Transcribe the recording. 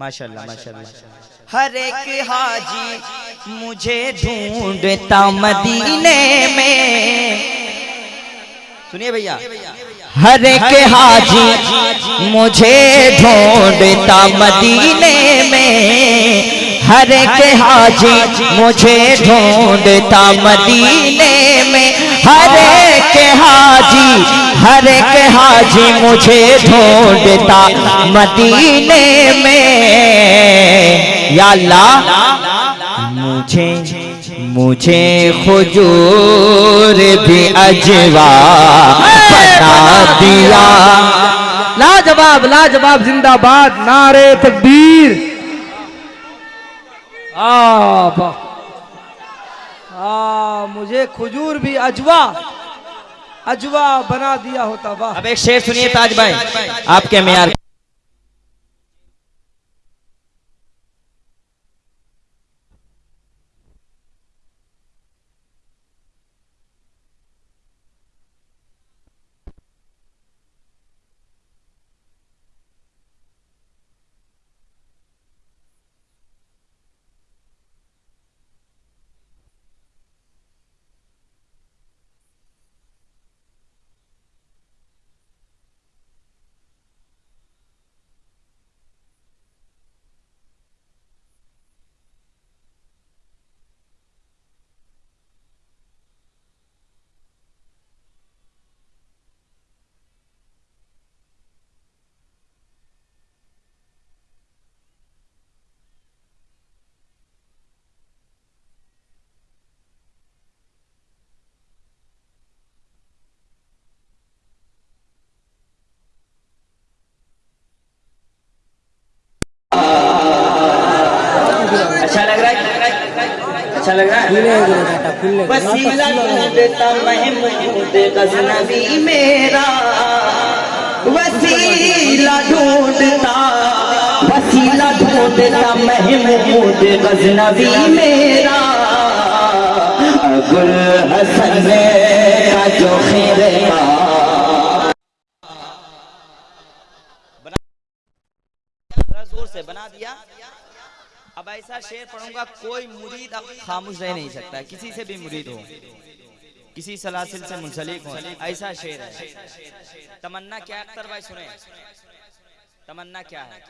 माशाल्लाह माशाल्लाह हर एक हाजी मुझे ढूंढता मदीने में। सुनिए भैया। हर एक हाजी मुझे ढूंढता मदीने में। हर एक हाजी मुझे ढूंढता मदीने में। हर एक हाजी हर एक हाजी मुझे ढूंढता मदीने में। या अल्लाह, मुझे मुझे खुजूर भी अजवा बना दिया। लाजवाब लाजवाब, जिंदाबाद, नारे तकबीर। आ आ मुझे खजूर भी अजवा अजवा बना दिया होता वाह। अब एक शेर सुनिए ताज भाई आपके मेयार अच्छा लग रहा है? वसीला ढूंढता महमूद गजनबी मेरा। वसीला ढूंढता वसीला ढूंढता महमूद गजनबी मेरा। गुल हसन का जो खैर ज़ोर से बना दिया। अब ऐसा शेर पढ़ूँगा, कोई मुरीद अब खामोश रह नहीं सकता। किसी से भी मुरीद हो, किसी सलासिल से मुंसलिक हो, ऐसा शेर है। तमन्ना क्या अख्तर भाई सुने? तमन्ना क्या है?